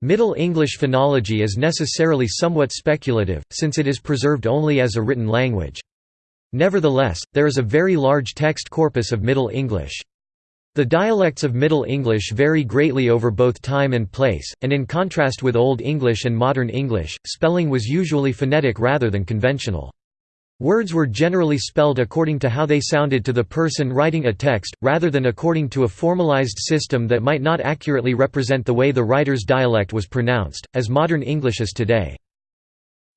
Middle English phonology is necessarily somewhat speculative, since it is preserved only as a written language. Nevertheless, there is a very large text corpus of Middle English. The dialects of Middle English vary greatly over both time and place, and in contrast with Old English and Modern English, spelling was usually phonetic rather than conventional. Words were generally spelled according to how they sounded to the person writing a text, rather than according to a formalized system that might not accurately represent the way the writer's dialect was pronounced, as modern English is today.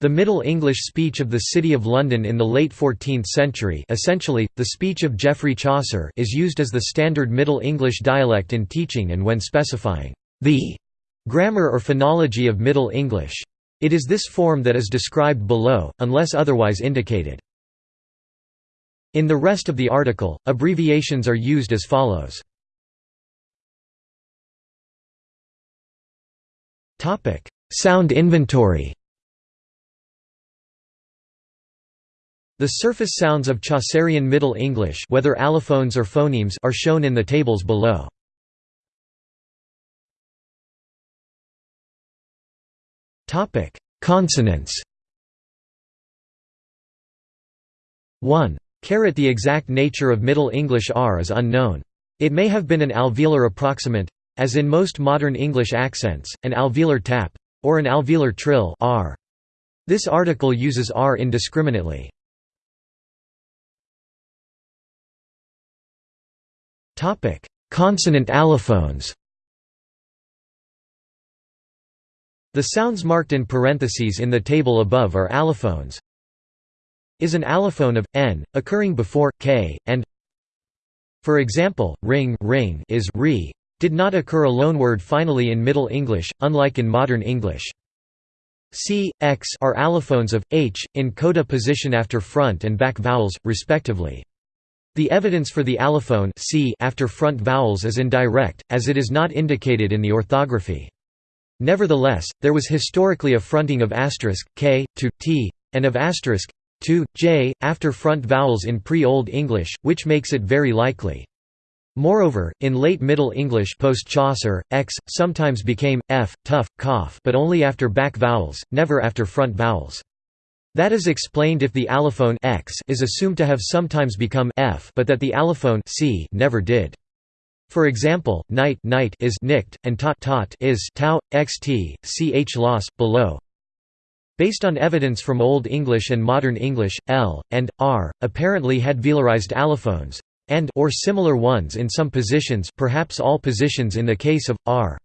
The Middle English speech of the City of London in the late 14th century essentially, the speech of Geoffrey Chaucer is used as the standard Middle English dialect in teaching and when specifying the grammar or phonology of Middle English. It is this form that is described below, unless otherwise indicated. In the rest of the article, abbreviations are used as follows. Sound inventory The surface sounds of Chaucerian Middle English whether allophones or phonemes are shown in the tables below. Consonants 1. The exact nature of Middle English r is unknown. It may have been an alveolar approximant, as in most modern English accents, an alveolar tap, or an alveolar trill r. This article uses r indiscriminately. Consonant allophones The sounds marked in parentheses in the table above are allophones. Is an allophone of n occurring before k and for example, ring, ring is re did not occur a loanword finally in Middle English, unlike in modern English. C, X are allophones of h in coda position after front and back vowels, respectively. The evidence for the allophone c after front vowels is indirect, as it is not indicated in the orthography. Nevertheless, there was historically a fronting of asterisk, k, to, t, and of asterisk, to, j, after front vowels in pre-Old English, which makes it very likely. Moreover, in late Middle English post-Chaucer, x, sometimes became, f, tough, cough but only after back vowels, never after front vowels. That is explained if the allophone x is assumed to have sometimes become f but that the allophone c never did. For example, night, night is nicked, and tot, tot is tau, xt, ch loss, below. Based on evidence from Old English and Modern English, l, and, r, apparently had velarized allophones, and or similar ones in some positions perhaps all positions in the case of, r.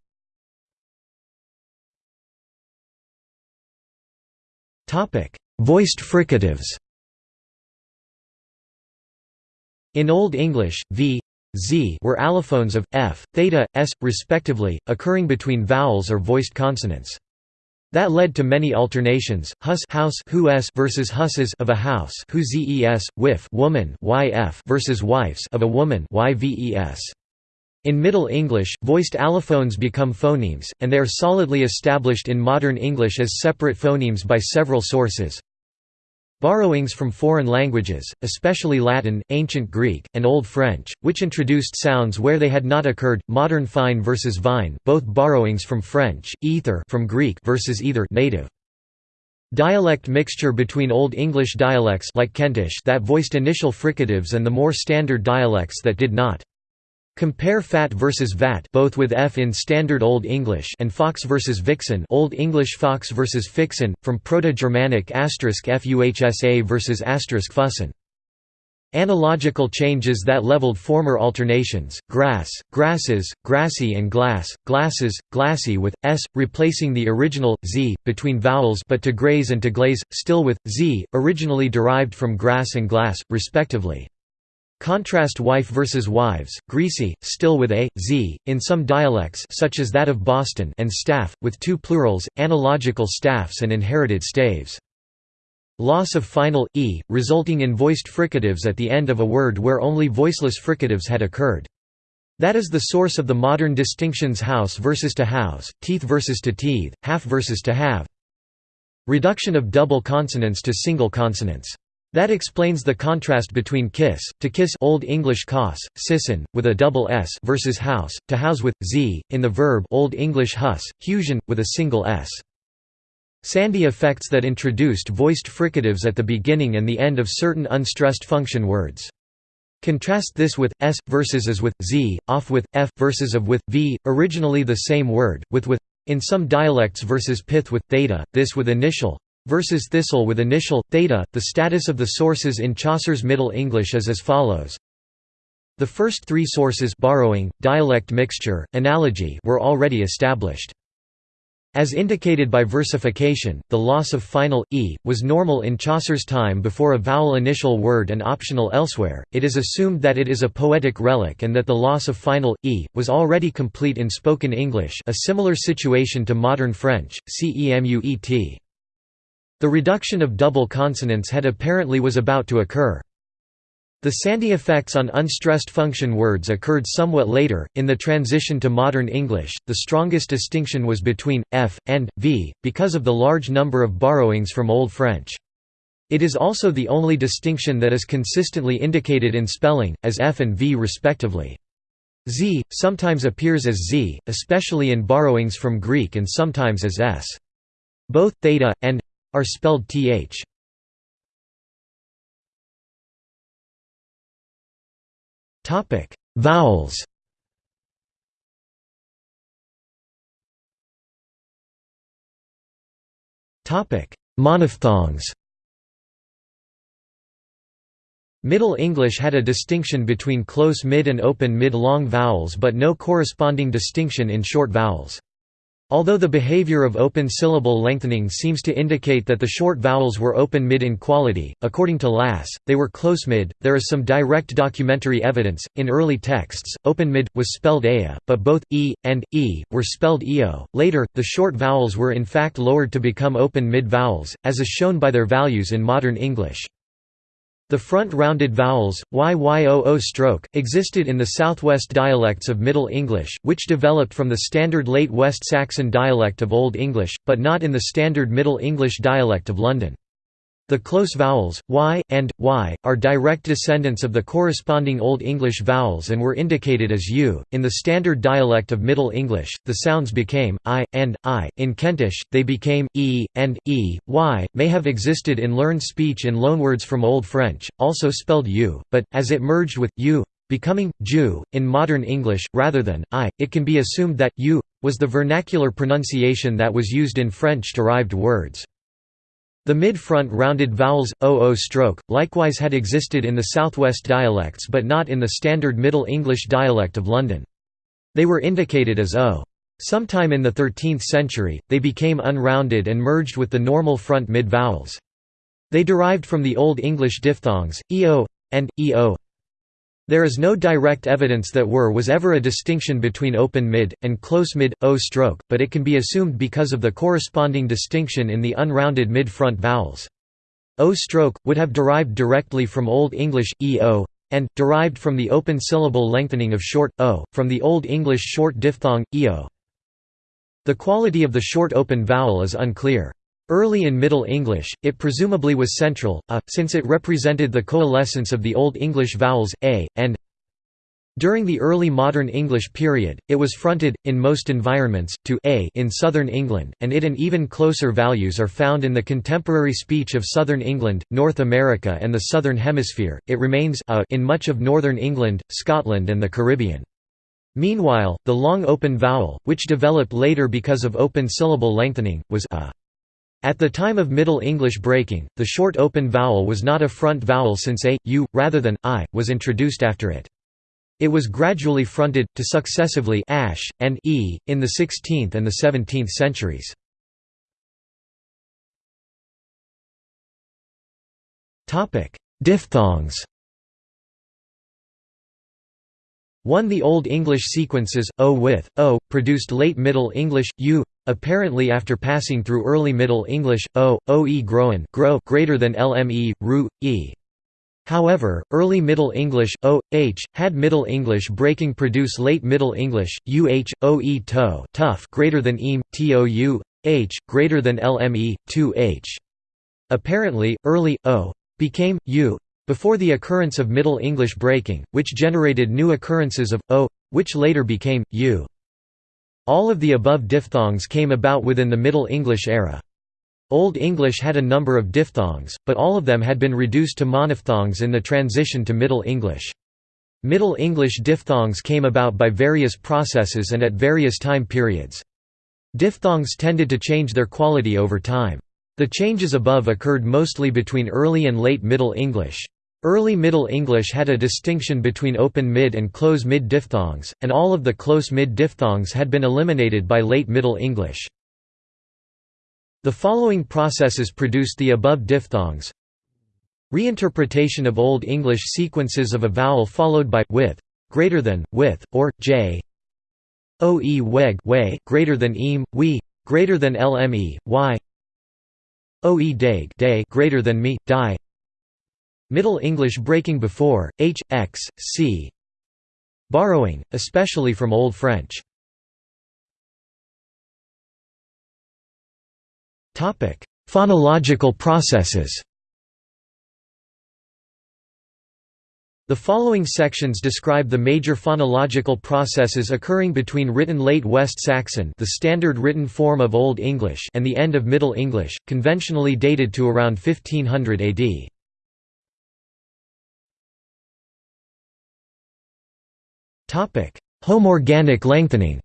Voiced fricatives In Old English, v, z were allophones of f, theta, s, respectively, occurring between vowels or voiced consonants. That led to many alternations, hus house who s versus husses of a house who zes, wif woman yf versus wifes of a woman yves. In Middle English, voiced allophones become phonemes, and they are solidly established in modern English as separate phonemes by several sources. Borrowings from foreign languages, especially Latin, Ancient Greek, and Old French, which introduced sounds where they had not occurred. Modern fine versus vine, both borrowings from French, ether from Greek versus either native. Dialect mixture between Old English dialects like Kentish that voiced initial fricatives and the more standard dialects that did not. Compare fat versus vat both with f in standard Old English and fox versus vixen Old English fox versus fixen, from Proto-Germanic fuhsa versus fussen. Analogical changes that leveled former alternations, grass, grasses, grassy and glass, glasses, glassy with, s, replacing the original, z, between vowels but to graze and to glaze, still with, z, originally derived from grass and glass, respectively. Contrast wife versus wives, greasy, still with a, z, in some dialects such as that of Boston and staff, with two plurals, analogical staffs and inherited staves. Loss of final, e, resulting in voiced fricatives at the end of a word where only voiceless fricatives had occurred. That is the source of the modern distinctions house versus to house, teeth versus to teeth, half versus to have. Reduction of double consonants to single consonants. That explains the contrast between kiss, to kiss Old English kos, sisson, with a double s versus house, to house with z, in the verb Old English hus, husion, with a single s. Sandhi effects that introduced voiced fricatives at the beginning and the end of certain unstressed function words. Contrast this with s versus as with z, off with f versus of with v, originally the same word, with with in some dialects versus pith with theta, this with initial versus thistle with initial theta. The status of the sources in Chaucer's Middle English is as follows. The first three sources borrowing, dialect mixture, analogy were already established. As indicated by versification, the loss of final e was normal in Chaucer's time before a vowel initial word and optional elsewhere. It is assumed that it is a poetic relic and that the loss of final e was already complete in spoken English, a similar situation to modern French. CEMUET. The reduction of double consonants had apparently was about to occur. The Sandhi effects on unstressed function words occurred somewhat later. In the transition to modern English, the strongest distinction was between f and v, because of the large number of borrowings from Old French. It is also the only distinction that is consistently indicated in spelling, as f and v respectively. Z sometimes appears as z, especially in borrowings from Greek and sometimes as s. Both theta and are spelled th. Topic: Vowels. Topic: Monophthongs. Middle English had a distinction between close mid and open mid-long vowels but no corresponding distinction in short vowels. Although the behavior of open syllable lengthening seems to indicate that the short vowels were open mid in quality, according to Lass, they were close mid. There is some direct documentary evidence. In early texts, open mid was spelled ea, but both e and e were spelled eo. Later, the short vowels were in fact lowered to become open mid vowels, as is shown by their values in modern English. The front-rounded vowels, y-y-o-o stroke, existed in the southwest dialects of Middle English, which developed from the standard late West Saxon dialect of Old English, but not in the standard Middle English dialect of London. The close vowels, y, and, y, are direct descendants of the corresponding Old English vowels and were indicated as u. In the standard dialect of Middle English, the sounds became i, and, i. In Kentish, they became e, and, e, y, may have existed in learned speech in loanwords from Old French, also spelled u, but, as it merged with u, becoming ju in modern English, rather than i, it can be assumed that u was the vernacular pronunciation that was used in French-derived words. The mid-front rounded vowels, oo stroke, likewise had existed in the southwest dialects but not in the standard Middle English dialect of London. They were indicated as o. Sometime in the 13th century, they became unrounded and merged with the normal front mid-vowels. They derived from the Old English diphthongs, eo, and, eo, there is no direct evidence that were was ever a distinction between open mid, and close mid, o stroke, but it can be assumed because of the corresponding distinction in the unrounded mid-front vowels. O stroke, would have derived directly from Old English, eo, and, derived from the open syllable lengthening of short, o, from the Old English short diphthong, eo. The quality of the short open vowel is unclear. Early in Middle English, it presumably was central, a, since it represented the coalescence of the Old English vowels, a, and during the early modern English period, it was fronted, in most environments, to a in southern England, and it and even closer values are found in the contemporary speech of southern England, North America and the Southern Hemisphere, it remains a in much of northern England, Scotland and the Caribbean. Meanwhile, the long open vowel, which developed later because of open syllable lengthening, was a. At the time of Middle English breaking, the short open vowel was not a front vowel since a, u, rather than i, was introduced after it. It was gradually fronted, to successively ash, and e, in the 16th and the 17th centuries. Diphthongs 1. The Old English sequences, o with, o, produced late Middle English, u, apparently after passing through early Middle English, o, oe groen grow greater than lme, ru, e. However, early Middle English, o, h, had Middle English breaking produce late Middle English, uh, oe to tough greater than eam, tou, h, greater than lme, 2 h. Apparently, early, o, became u before the occurrence of Middle English breaking, which generated new occurrences of o, which later became u. All of the above diphthongs came about within the Middle English era. Old English had a number of diphthongs, but all of them had been reduced to monophthongs in the transition to Middle English. Middle English diphthongs came about by various processes and at various time periods. Diphthongs tended to change their quality over time. The changes above occurred mostly between early and late Middle English. Early Middle English had a distinction between open mid and close mid diphthongs, and all of the close mid diphthongs had been eliminated by late Middle English. The following processes produced the above diphthongs Reinterpretation of Old English sequences of a vowel followed by with, greater than, with, or j. Oe weg way greater than eam, we, greater than lme, y. Oe dag day greater than me, die. Middle English breaking before, h, x, c. Borrowing, especially from Old French. Phonological processes The following sections describe the major phonological processes occurring between written Late West Saxon the standard written form of Old English and the end of Middle English, conventionally dated to around 1500 AD. Homorganic lengthening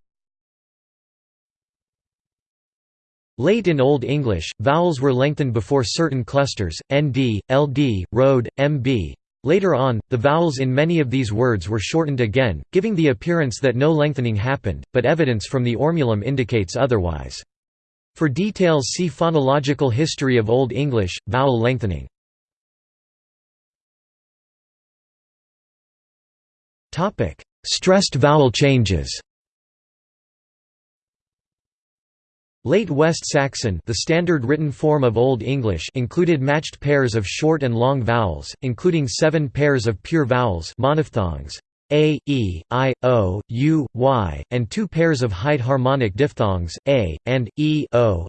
Late in Old English, vowels were lengthened before certain clusters, nd, ld, rode, mb. Later on, the vowels in many of these words were shortened again, giving the appearance that no lengthening happened, but evidence from the Ormulum indicates otherwise. For details see Phonological history of Old English, vowel lengthening. Stressed vowel changes Late West Saxon the standard written form of Old English included matched pairs of short and long vowels, including seven pairs of pure vowels monophthongs, a, e, i, o, u, y, and two pairs of height harmonic diphthongs, a, and, e, o.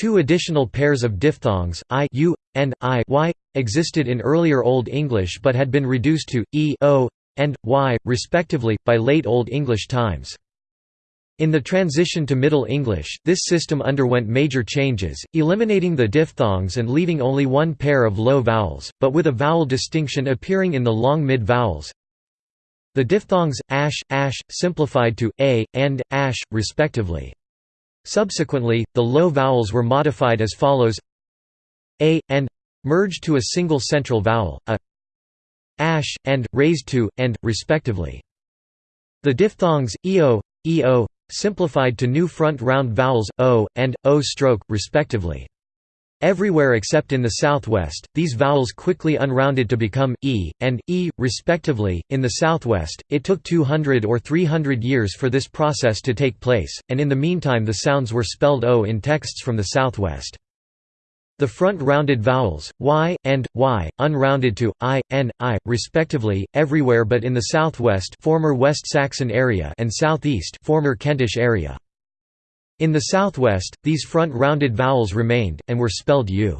Two additional pairs of diphthongs, i, u, and i, y, existed in earlier Old English but had been reduced to, e, o, and y, respectively, by late Old English times. In the transition to Middle English, this system underwent major changes, eliminating the diphthongs and leaving only one pair of low vowels, but with a vowel distinction appearing in the long mid vowels. The diphthongs, ash, ash, simplified to, a, and, ash, respectively. Subsequently, the low vowels were modified as follows a, and, merged to a single central vowel, a, ash, and, raised to, and, respectively. The diphthongs, eo, eo, simplified to new front round vowels, o, and, o stroke, respectively. Everywhere except in the southwest, these vowels quickly unrounded to become e and e, respectively. In the southwest, it took 200 or 300 years for this process to take place, and in the meantime the sounds were spelled o in texts from the southwest. The front rounded vowels, y, and, y, unrounded to, i, and, i, respectively, everywhere but in the southwest former West Saxon area and southeast former Kentish area. In the southwest, these front rounded vowels remained, and were spelled u.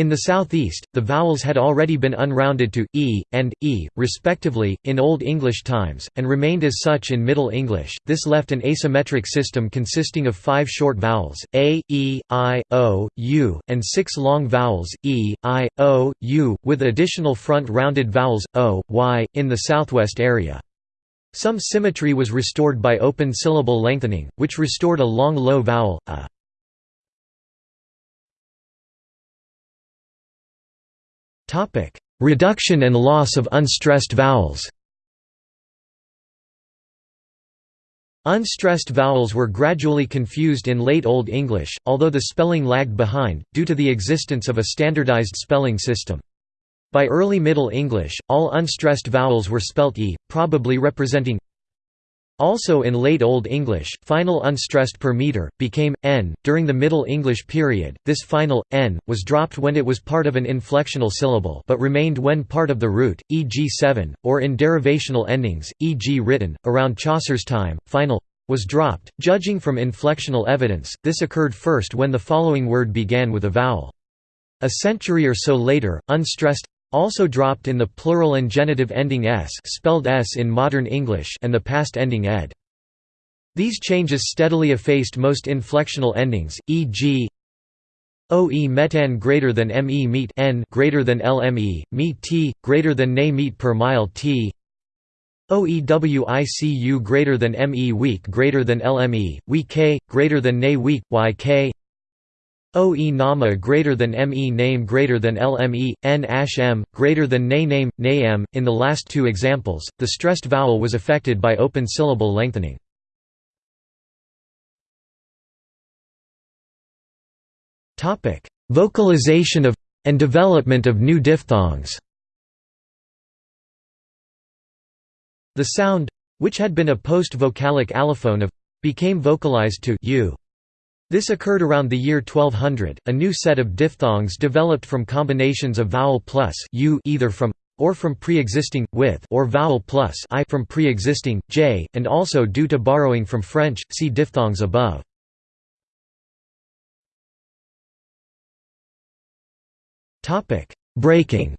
In the southeast, the vowels had already been unrounded to e and e, respectively, in Old English times, and remained as such in Middle English. This left an asymmetric system consisting of five short vowels a, e, i, o, u, and six long vowels e, i, o, u, with additional front rounded vowels o, y, in the southwest area. Some symmetry was restored by open syllable lengthening, which restored a long low vowel, a. Reduction and loss of unstressed vowels Unstressed vowels were gradually confused in Late Old English, although the spelling lagged behind, due to the existence of a standardized spelling system. By early Middle English, all unstressed vowels were spelt e, probably representing also in Late Old English, final unstressed per meter, became, n. During the Middle English period, this final, n, was dropped when it was part of an inflectional syllable but remained when part of the root, e.g. 7, or in derivational endings, e.g. written. Around Chaucer's time, final was dropped. Judging from inflectional evidence, this occurred first when the following word began with a vowel. A century or so later, unstressed also dropped in the plural and genitive ending s spelled s in modern English and the past ending ed. These changes steadily effaced most inflectional endings, e.g. OE metan greater than ME meet n greater than LME, meet T, greater than NA meet per mile T OEWICU greater than ME week greater than LME, we K, greater than NA week, YK OE nama greater than ME name greater than LME, N ash M, greater than ne name, NA M. In the last two examples, the stressed vowel was affected by open syllable lengthening. Vocalization of and development of new diphthongs The sound which had been a post-vocalic allophone of became vocalized to u. This occurred around the year 1200. A new set of diphthongs developed from combinations of vowel plus u either from or from pre-existing with or vowel plus i from pre-existing j, and also due to borrowing from French. See diphthongs above. Topic: Breaking.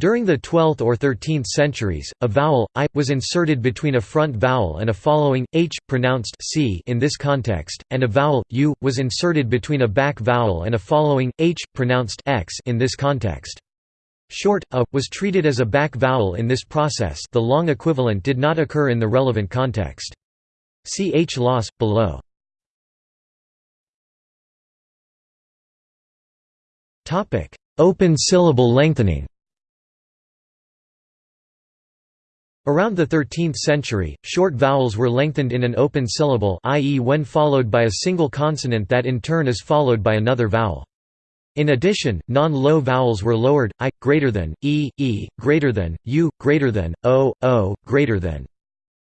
During the 12th or 13th centuries, a vowel i was inserted between a front vowel and a following h pronounced c in this context, and a vowel u was inserted between a back vowel and a following h pronounced x in this context. Short a was treated as a back vowel in this process. The long equivalent did not occur in the relevant context. See h loss below. Open syllable lengthening Around the 13th century, short vowels were lengthened in an open syllable i.e. when followed by a single consonant that in turn is followed by another vowel. In addition, non-low vowels were lowered, i, greater than, e, e, greater than, u, greater than, o, o, greater than.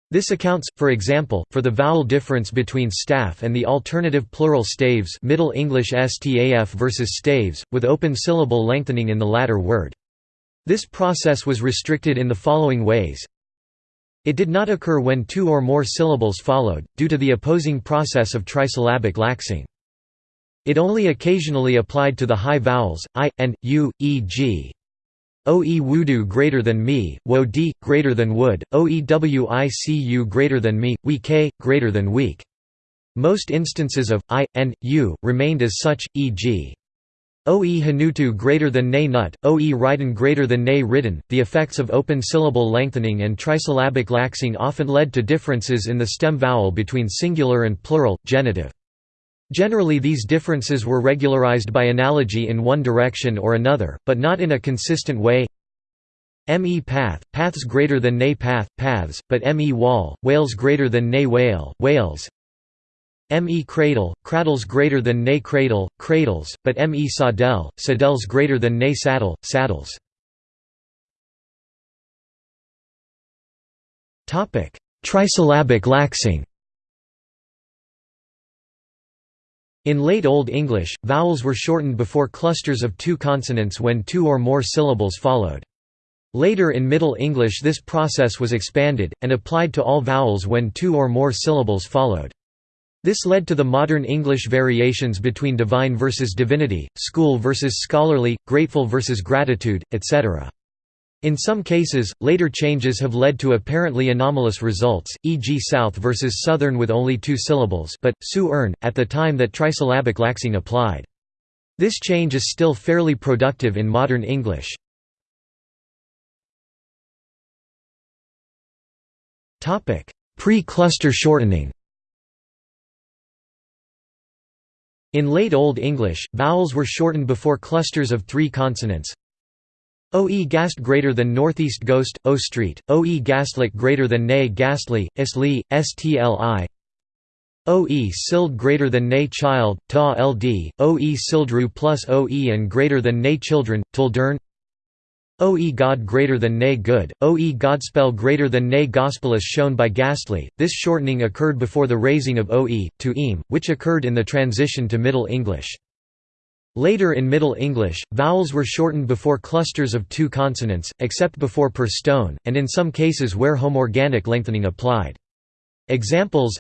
This accounts, for example, for the vowel difference between staff and the alternative plural staves Middle English staf versus staves, with open syllable lengthening in the latter word. This process was restricted in the following ways. It did not occur when two or more syllables followed, due to the opposing process of trisyllabic laxing. It only occasionally applied to the high vowels, i, and, u, e.g. Oe wudu greater than me, wo di, greater than wood, oewicu greater than me, we k, greater than weak. Most instances of i and u remained as such, e.g. Oe hanutu greater than ne nut, oe ridden greater than ne ridden. The effects of open syllable lengthening and trisyllabic laxing often led to differences in the stem vowel between singular and plural, genitive. Generally these differences were regularized by analogy in one direction or another, but not in a consistent way. Me path, paths greater than ne path, paths, but me wall, whales greater than ne whale, whales. Me cradle, cradles greater than ne cradle, cradles, but me saddle, saddles greater than ne saddle, saddles. Trisyllabic laxing In late Old English, vowels were shortened before clusters of two consonants when two or more syllables followed. Later in Middle English this process was expanded, and applied to all vowels when two or more syllables followed. This led to the modern English variations between divine versus divinity, school versus scholarly, grateful versus gratitude, etc. In some cases, later changes have led to apparently anomalous results, e.g. South versus Southern with only two syllables but, su earn, at the time that trisyllabic laxing applied. This change is still fairly productive in modern English. Pre-cluster shortening In late Old English, vowels were shortened before clusters of three consonants, OE gast greater than northeast ghost, O street, OE gastlik greater than ne gastly, isli, stli. OE sild greater than ne child, ta ld, OE sildru plus OE and greater than ne children, tuldern OE God greater than ne good, OE Godspell greater than ne gospel as shown by Ghastly. This shortening occurred before the raising of OE, to eam, which occurred in the transition to Middle English. Later in Middle English, vowels were shortened before clusters of two consonants, except before per stone, and in some cases where homorganic lengthening applied. Examples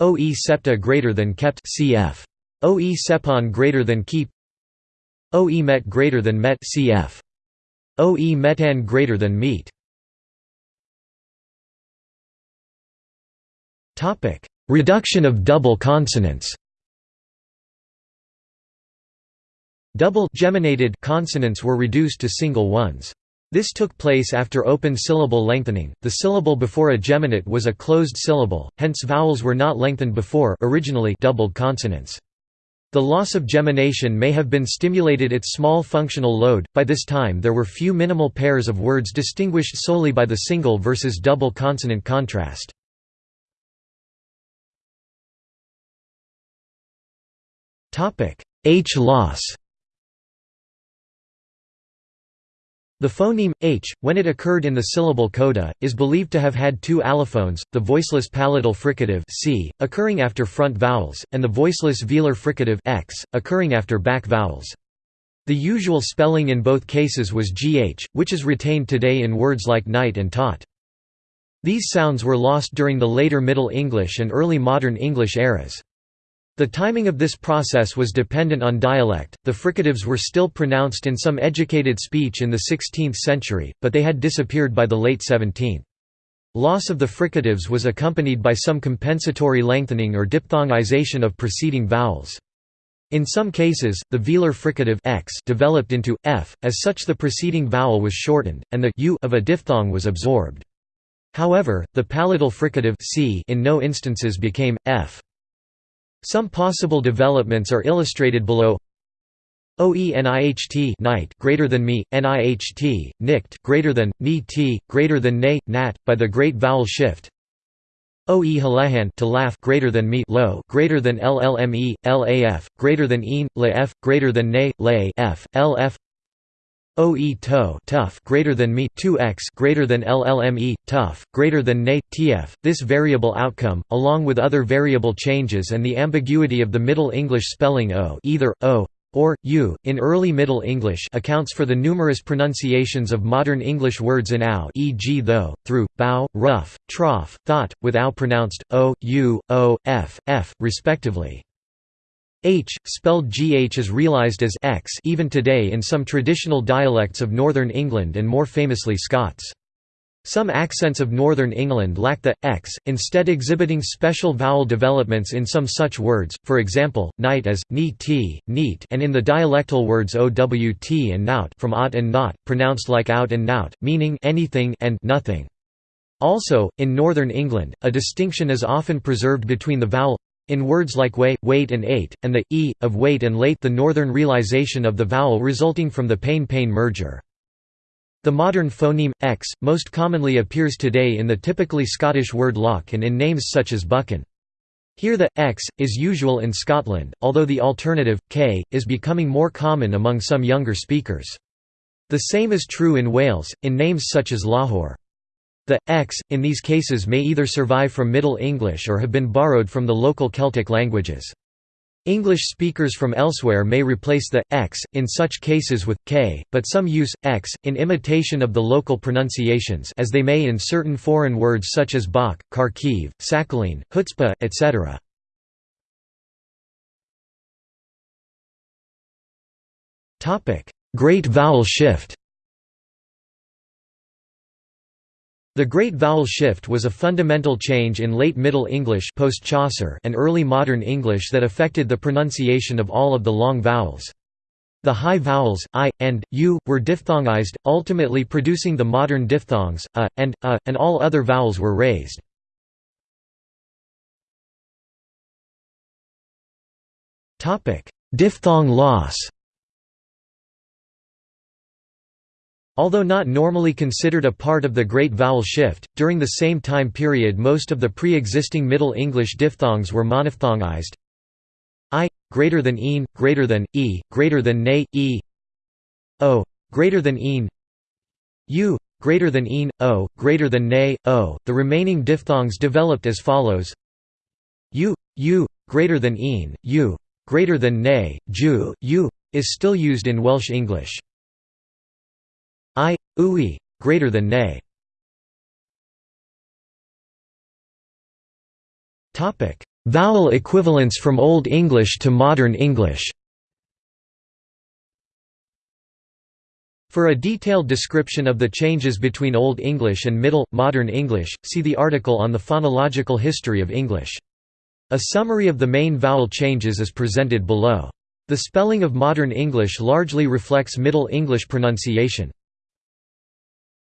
OE septa greater than kept cf. OE sepon greater than keep OE met greater than met cf. OE metan greater than meet Topic: Reduction of double consonants. Double geminated consonants were reduced to single ones. This took place after open syllable lengthening. The syllable before a geminate was a closed syllable, hence vowels were not lengthened before originally doubled consonants. The loss of gemination may have been stimulated its small functional load. By this time there were few minimal pairs of words distinguished solely by the single versus double consonant contrast. H loss The phoneme, h, when it occurred in the syllable coda, is believed to have had two allophones, the voiceless palatal fricative c, occurring after front vowels, and the voiceless velar fricative x, occurring after back vowels. The usual spelling in both cases was gh, which is retained today in words like night and taught. These sounds were lost during the later Middle English and early Modern English eras. The timing of this process was dependent on dialect. The fricatives were still pronounced in some educated speech in the 16th century, but they had disappeared by the late 17th. Loss of the fricatives was accompanied by some compensatory lengthening or diphthongization of preceding vowels. In some cases, the velar fricative x developed into f, as such the preceding vowel was shortened, and the u of a diphthong was absorbed. However, the palatal fricative c in no instances became f. Some possible developments are illustrated below. OENIHT night greater than me, NIHT, nict greater than, ni t, greater than ne, nat, by the great vowel shift. OE to laugh greater than me low greater than LLME, LAF, greater than een, LF, greater than ne, lay f, LF OE to tough greater than me 2x greater than LLME tough greater than ne tf this variable outcome along with other variable changes and the ambiguity of the Middle English spelling o either o or u in early Middle English accounts for the numerous pronunciations of modern English words in ow e.g. though through bow rough trough thought with ow pronounced o u o f f respectively H, spelled gh is realised as x even today in some traditional dialects of Northern England and more famously Scots. Some accents of Northern England lack the x, instead exhibiting special vowel developments in some such words, for example, night as neat, neat, and in the dialectal words owt and nout from ot and not, pronounced like out and nout, meaning anything and nothing. Also, in Northern England, a distinction is often preserved between the vowel in words like way, wait and ate, and the e, of wait and late the northern realization of the vowel resulting from the pane-pain merger. The modern phoneme, x, most commonly appears today in the typically Scottish word loch and in names such as Buchan. Here the x is usual in Scotland, although the alternative, k, is becoming more common among some younger speakers. The same is true in Wales, in names such as Lahore. The x in these cases may either survive from Middle English or have been borrowed from the local Celtic languages. English speakers from elsewhere may replace the x in such cases with k, but some use x in imitation of the local pronunciations as they may in certain foreign words such as Bach, Kharkiv, Sakhalin, Chutzpah, etc. Topic: Great vowel shift The Great Vowel Shift was a fundamental change in late Middle English post -Chaucer and early Modern English that affected the pronunciation of all of the long vowels. The high vowels, i, and, u, were diphthongized, ultimately producing the modern diphthongs, a, and, a, and all other vowels were raised. Diphthong loss Although not normally considered a part of the Great Vowel Shift, during the same time period most of the pre-existing Middle English diphthongs were monophthongized. I greater than een, greater than e, greater than ne, e. O greater than een. U greater than een, o, greater than ne, o. The remaining diphthongs developed as follows: u, u, greater than een, u, greater than ne, ju, u, is still used in Welsh English. I, ui, greater than ne. Topic: Vowel equivalents from Old English to Modern English For a detailed description of the changes between Old English and Middle, Modern English, see the article on the phonological history of English. A summary of the main vowel changes is presented below. The spelling of Modern English largely reflects Middle English pronunciation.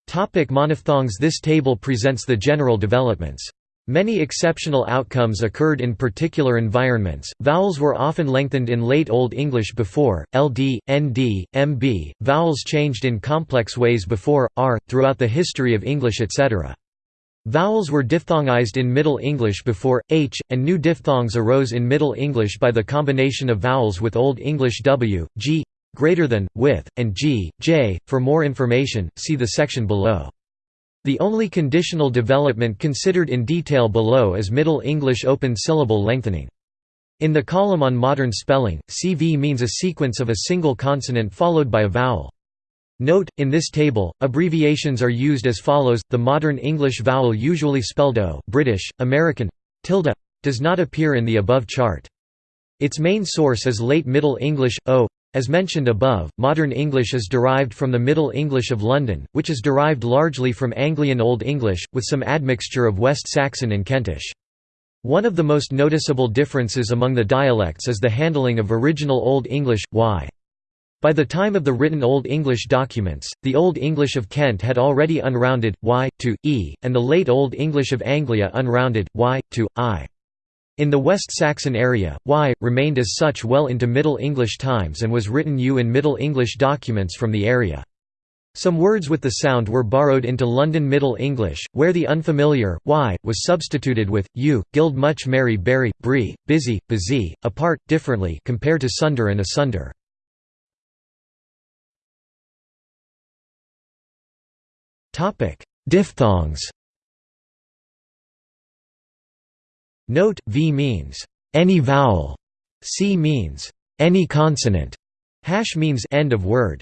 Topic monophthongs This table presents the general developments. Many exceptional outcomes occurred in particular environments. Vowels were often lengthened in Late Old English before, ld, nd, mb, vowels changed in complex ways before, r, throughout the history of English etc. Vowels were diphthongized in Middle English before, h, and new diphthongs arose in Middle English by the combination of vowels with Old English w, g, greater than, with, and g, j. For more information, see the section below. The only conditional development considered in detail below is Middle English open syllable lengthening. In the column on modern spelling, CV means a sequence of a single consonant followed by a vowel. Note, in this table, abbreviations are used as follows, the modern English vowel usually spelled O British, American, tilde, does not appear in the above chart. Its main source is Late Middle English, O, as mentioned above, modern English is derived from the Middle English of London, which is derived largely from Anglian Old English, with some admixture of West Saxon and Kentish. One of the most noticeable differences among the dialects is the handling of original Old English, y. By the time of the written Old English documents, the Old English of Kent had already unrounded, y, to, e, and the Late Old English of Anglia unrounded, y, to, i. In the West Saxon area, y remained as such well into Middle English times and was written u in Middle English documents from the area. Some words with the sound were borrowed into London Middle English, where the unfamiliar y was substituted with u, gild much merry berry, brie, busy, busy, apart, differently compared to sunder and asunder. Diphthongs Note, v means, any vowel, c means, any consonant, hash means end of word.